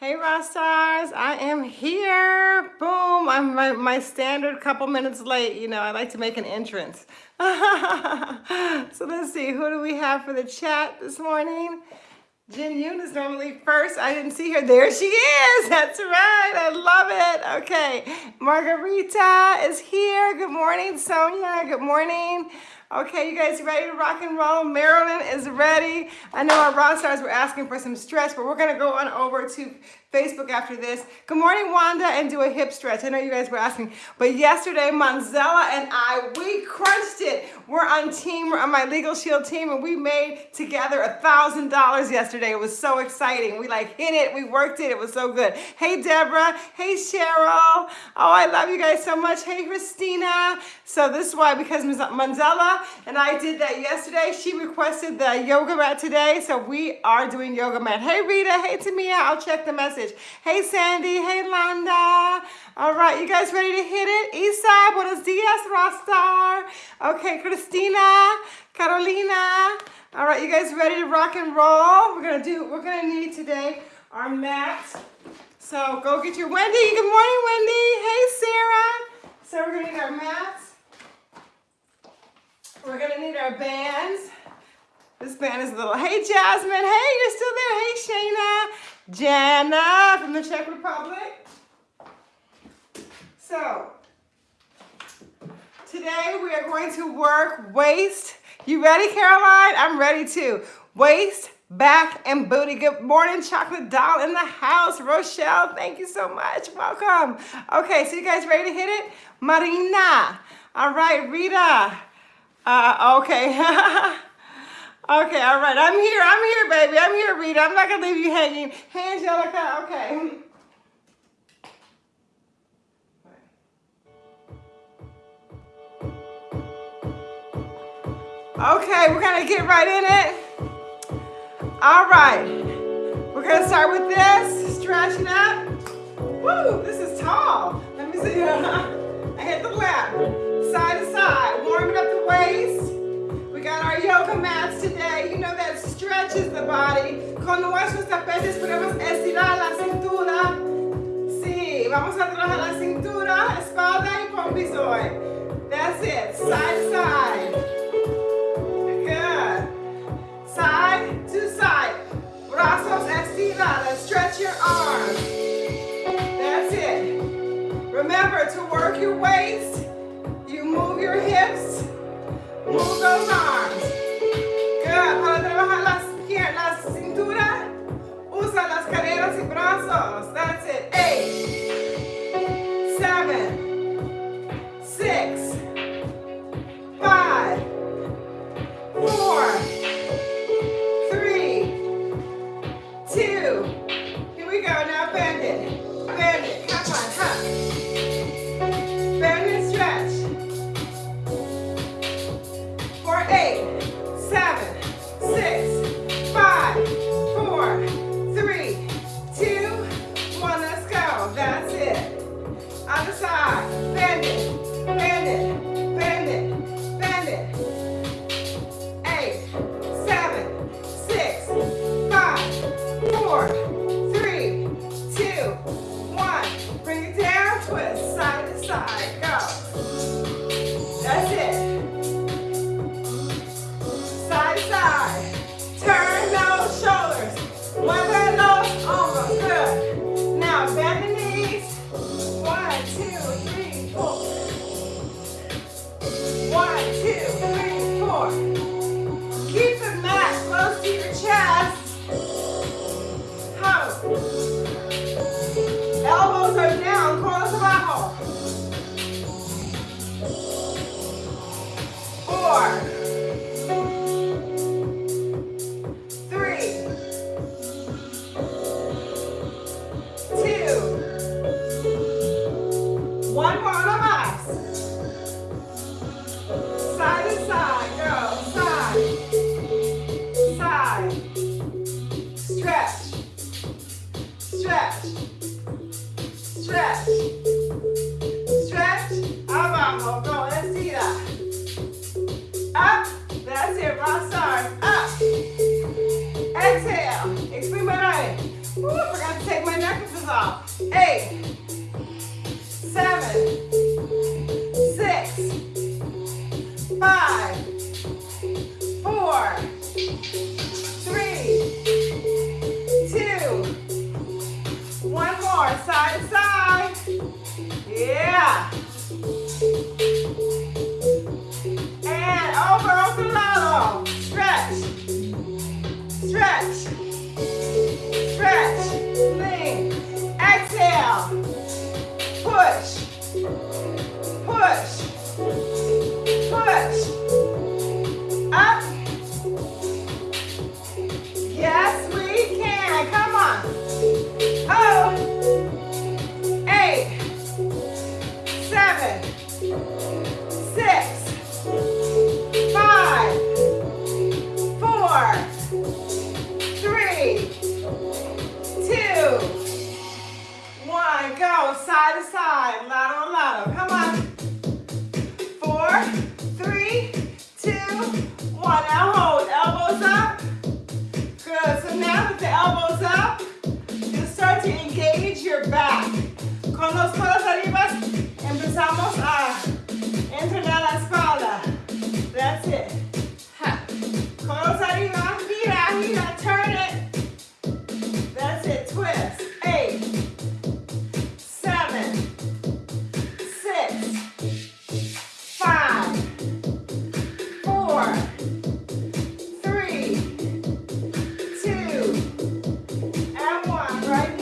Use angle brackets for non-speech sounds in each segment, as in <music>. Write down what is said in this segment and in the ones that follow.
Hey rock stars, I am here. Boom, I'm my, my standard couple minutes late. You know, I like to make an entrance. <laughs> so let's see, who do we have for the chat this morning? Jin Yoon is normally first. I didn't see her. There she is. <laughs> That's right. I love it. Okay. Margarita is here. Good morning, Sonia. Good morning. Okay, you guys ready to rock and roll? Marilyn is ready. I know our rock stars were asking for some stretch, but we're gonna go on over to Facebook after this. Good morning, Wanda, and do a hip stretch. I know you guys were asking, but yesterday, Manzella and I, we crunched it. We're on team, we're on my Legal Shield team, and we made together a $1,000 yesterday. It was so exciting. We like hit it, we worked it, it was so good. Hey, Deborah. Hey, Cheryl. Oh, I love you guys so much. Hey, Christina. So this is why, because Manzella and I did that yesterday, she requested the yoga mat today, so we are doing yoga mat. Hey, Rita. Hey, Tamia. I'll check the message message. Hey, Sandy. Hey, Landa. All right, you guys ready to hit it? Isa, buenos dias, Rastar. Okay, Christina, Carolina. All right, you guys ready to rock and roll? We're gonna do, we're gonna need today our mats. So go get your Wendy. Good morning, Wendy. Hey, Sarah. So we're gonna need our mats. We're gonna need our bands. This band is a little, hey Jasmine, hey, you're still there. Hey Shayna, Jana from the Czech Republic. So, today we are going to work waist. You ready, Caroline? I'm ready too. Waist, back, and booty. Good morning, Chocolate Doll in the house. Rochelle, thank you so much. Welcome. Okay, so you guys ready to hit it? Marina. All right, Rita. Uh, okay. <laughs> Okay, all right. I'm here. I'm here, baby. I'm here, Rita. I'm not going to leave you hanging. Hey, Angelica. Okay. Okay, we're going to get right in it. All right. We're going to start with this. Stretching up. Woo, this is tall. Let me see. <laughs> I hit the lap. Side to side. Warming up the waist. We got our yoga mats today. You know that stretches the body. Con nuestros tapetes podemos estirar la cintura. Sí, vamos a trabajar la cintura, espalda y pompis hoy. That's it. Side to side. Good. Side to side. Brazos estirados. Stretch your arms. That's it. Remember to work your waist. You move your hips. Move those arms. Good.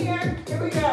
here. Here we go.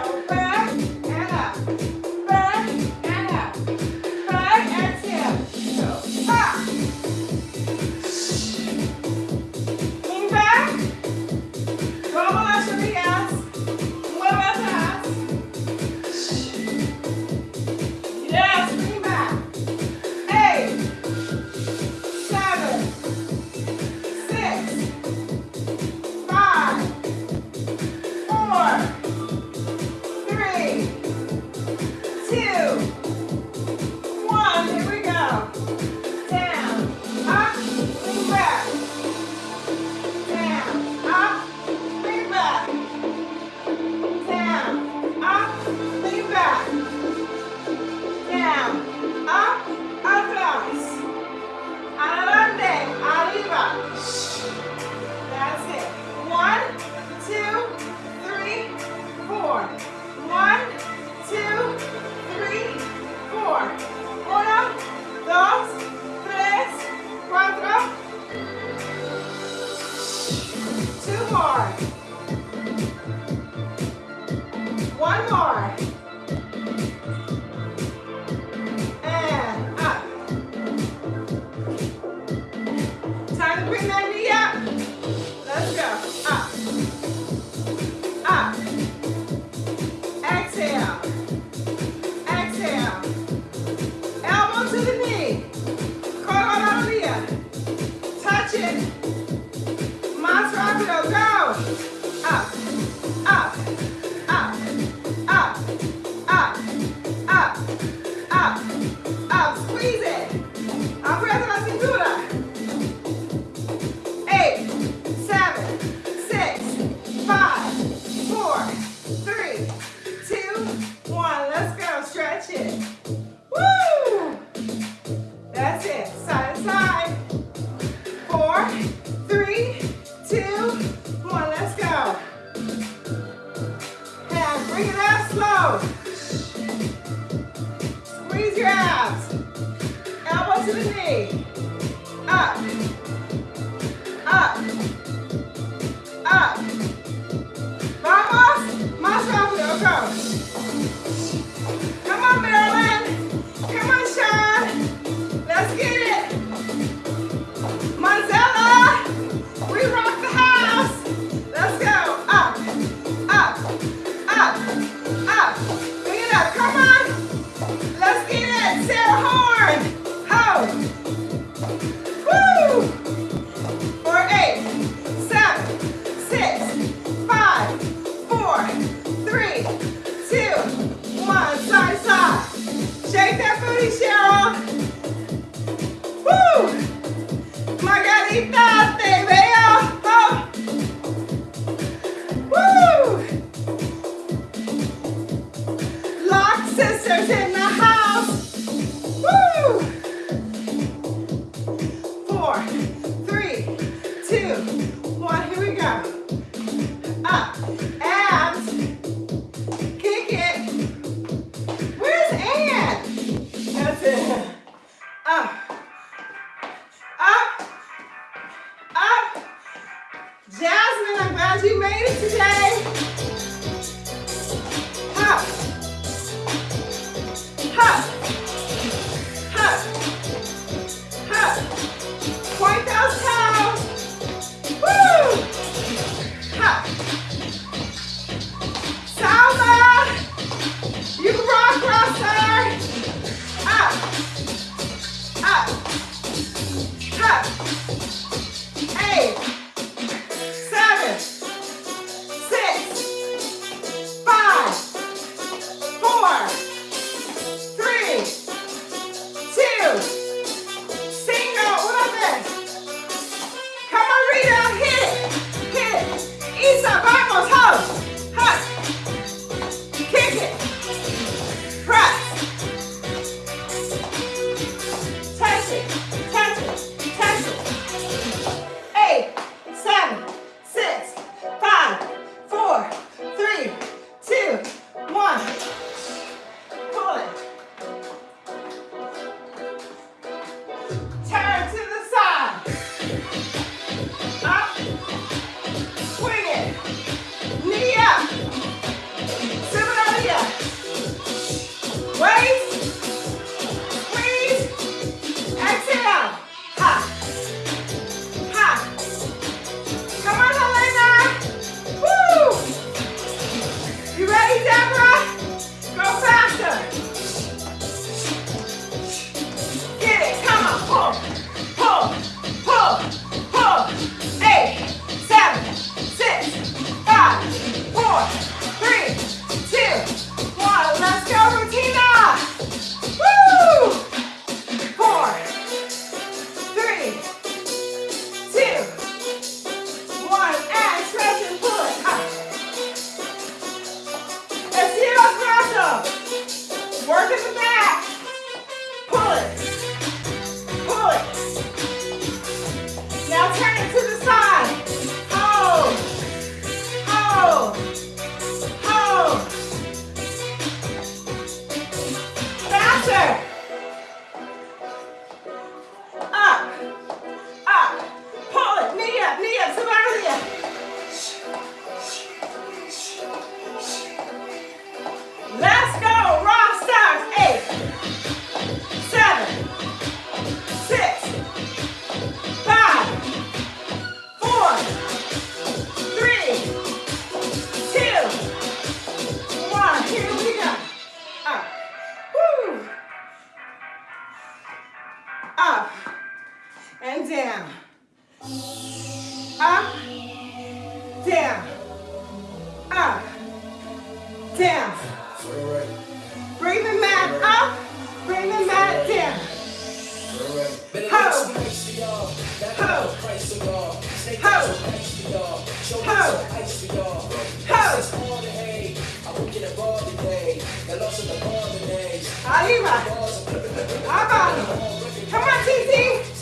Bring it abs slow. Squeeze your abs. Elbow to the knee. learned more. Down. Bring the mat up. Bring the mat down. Ho. Ho. Ho. Ho. Ho. Arriba. Abajo. Come on, TT.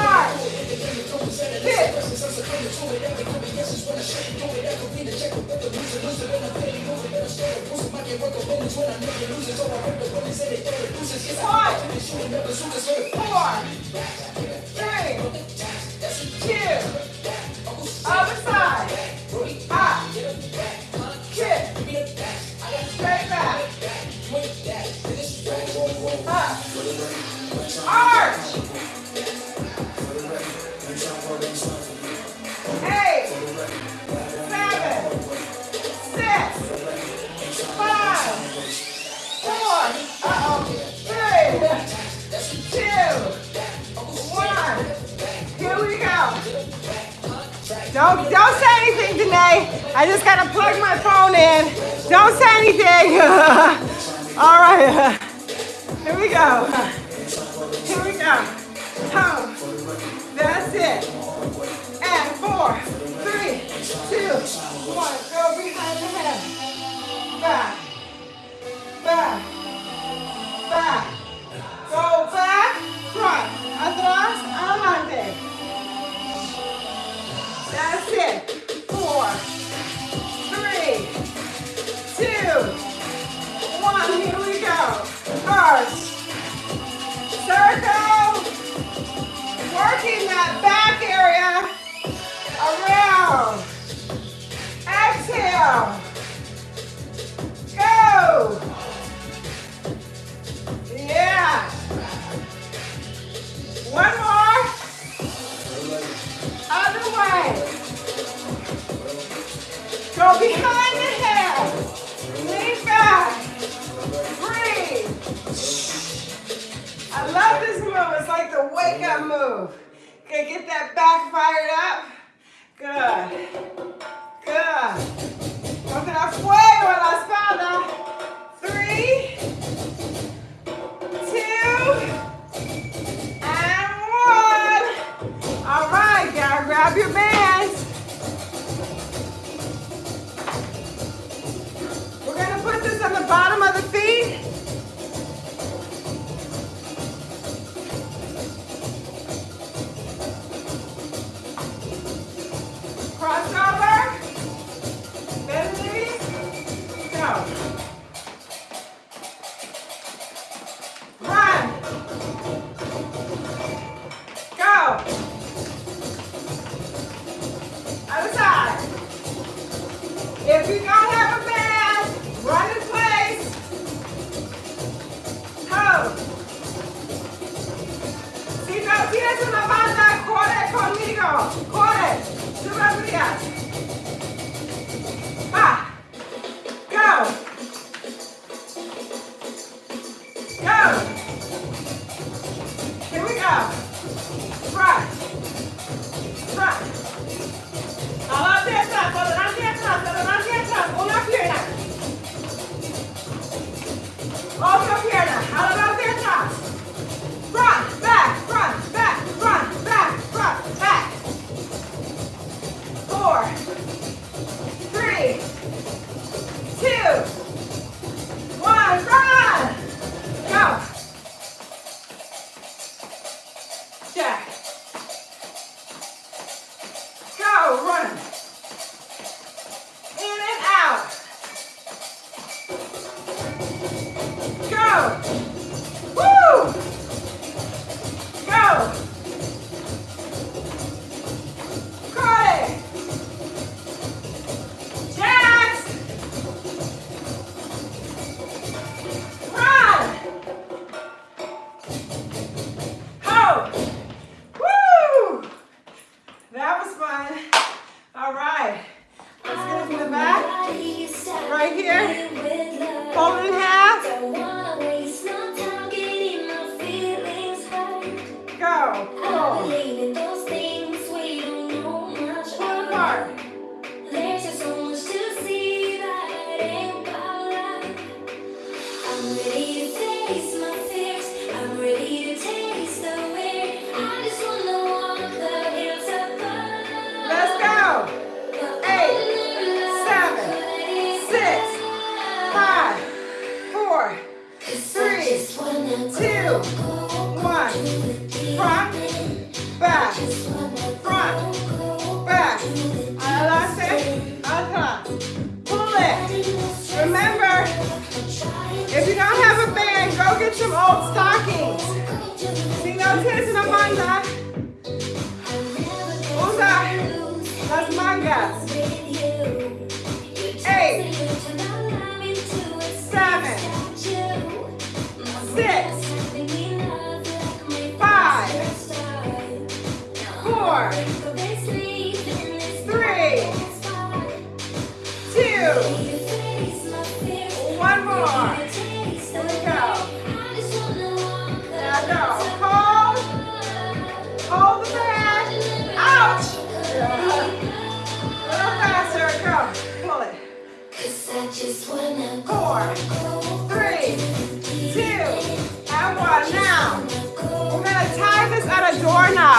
Arch. Kick. One. Four. Three. Two. Say <laughs> Jack.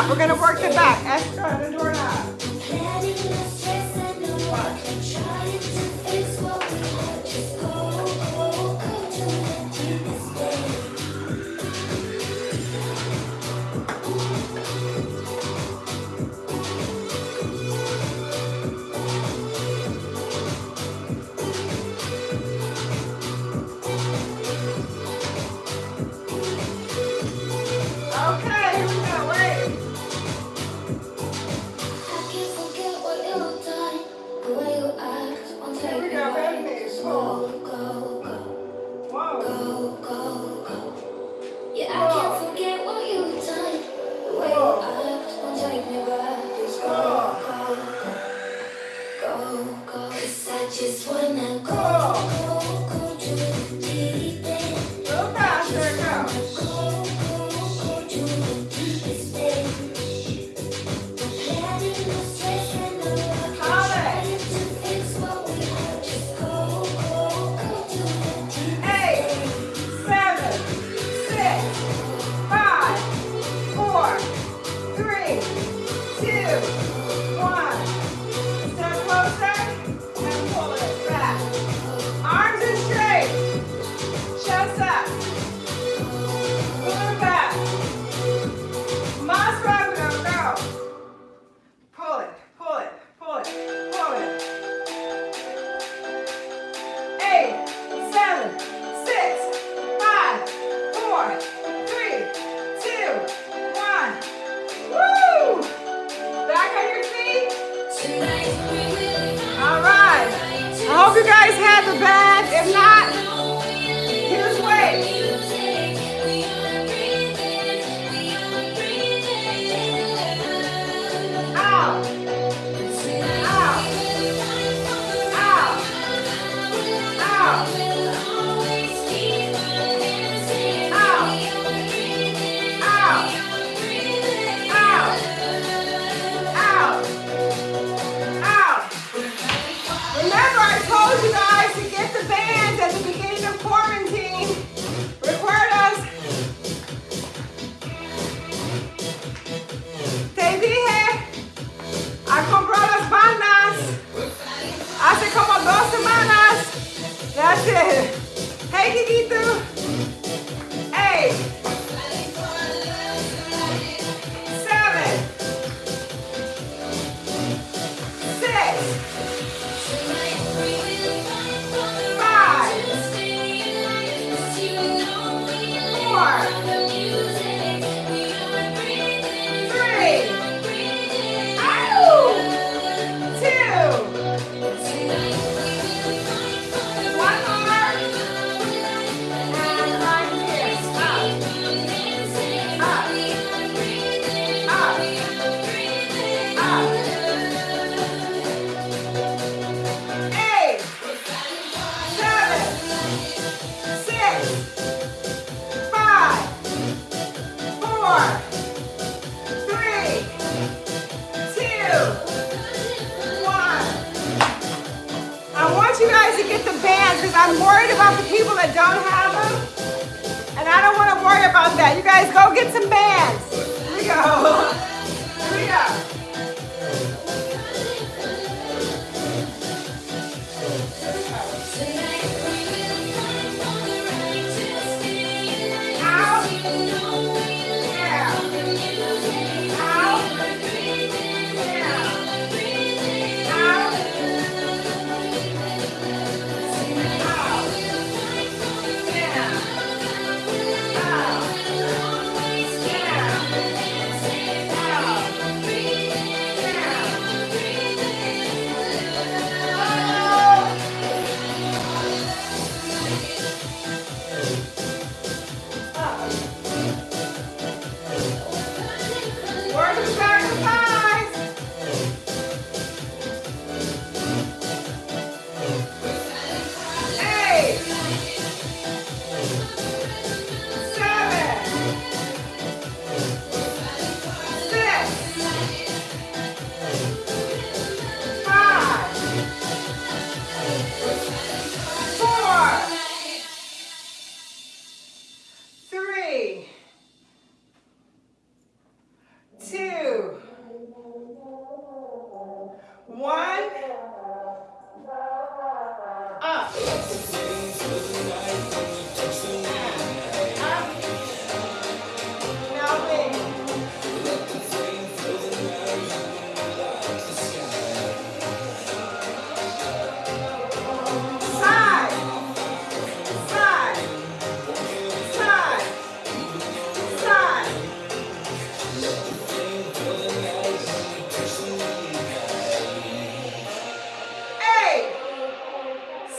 We're going to work the back. Extra on the doorknob.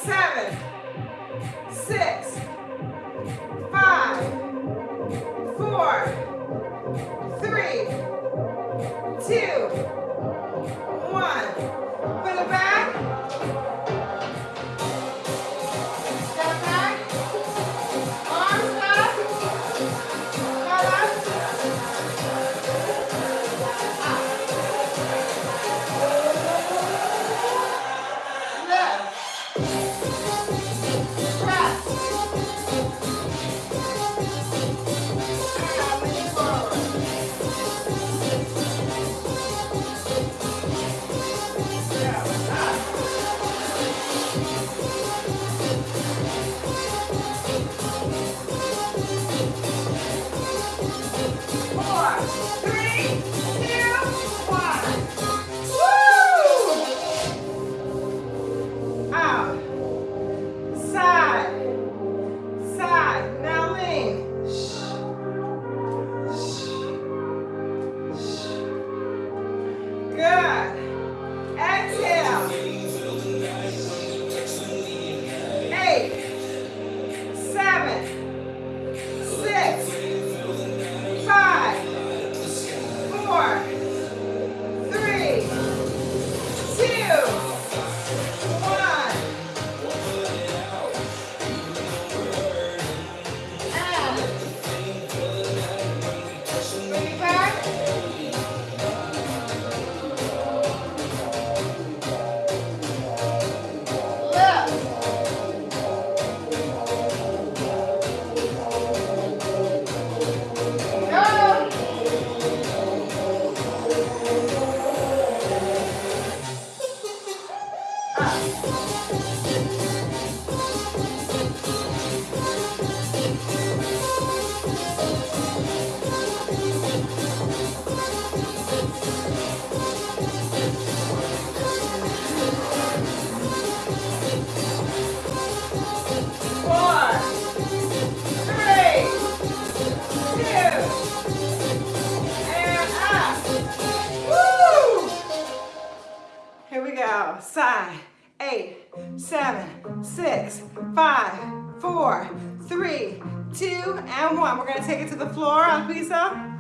seven. six, five, four, three, two, and one. We're gonna take it to the floor Alisa.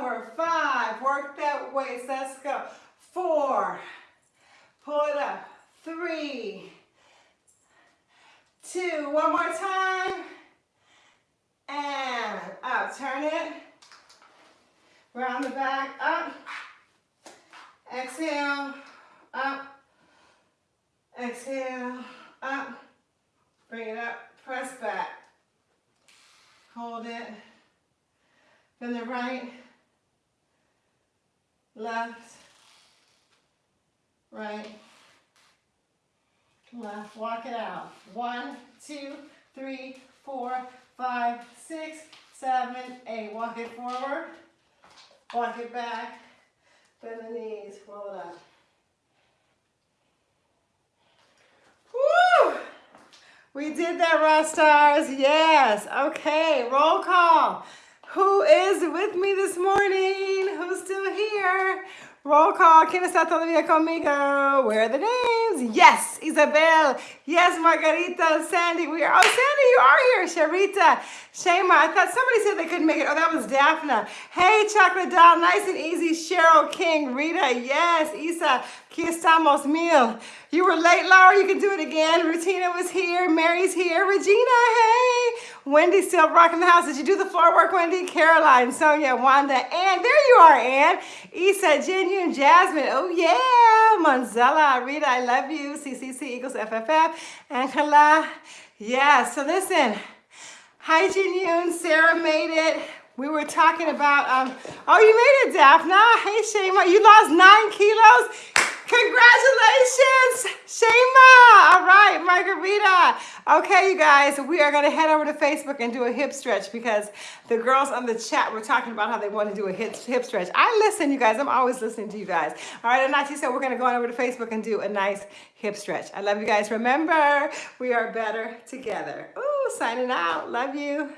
Over. Five, work that waist, let's go. Four, pull it up. Three, two, one more time. And up, turn it. Round the back, up. Exhale, up. Exhale, up. Bring it up, press back. Hold it. Then the right, left, right, left. Walk it out. One, two, three, four, five, six, seven, eight. Walk it forward. Walk it back. Bend the knees. Roll it up. We did that, Raw Stars. Yes. Okay. Roll call. Who is with me this morning? Who's still here? Roll call. ¿Quién está todavía conmigo? Where are the names? Yes, Isabel. Yes, Margarita. Sandy. We are. Oh, Sandy, you are here. Sharita. Shema. I thought somebody said they couldn't make it. Oh, that was Daphne. Hey, Chocolate Doll. Nice and easy. Cheryl King. Rita. Yes. Isa. Aquí estamos mil. You were late, Laura. You can do it again. Rutina was here. Mary's here. Regina. Hey. Wendy still rocking the house. Did you do the floor work, Wendy? Caroline, Sonia, Wanda, Ann. There you are, Ann. Isa, Genuine, Jasmine. Oh, yeah. Monzella, Rita, I love you. CCC equals FFF. Angela. Yeah, so listen. Hi, Genuine. Sarah made it. We were talking about, um, oh, you made it, Daphna. Hey, Shema. You lost nine kilos. Congratulations, Shema. All right, Margarita. Okay, you guys, we are going to head over to Facebook and do a hip stretch because the girls on the chat were talking about how they want to do a hip, hip stretch. I listen, you guys. I'm always listening to you guys. All right, Anachi said we're going to go on over to Facebook and do a nice hip stretch. I love you guys. Remember, we are better together. Ooh, signing out. Love you.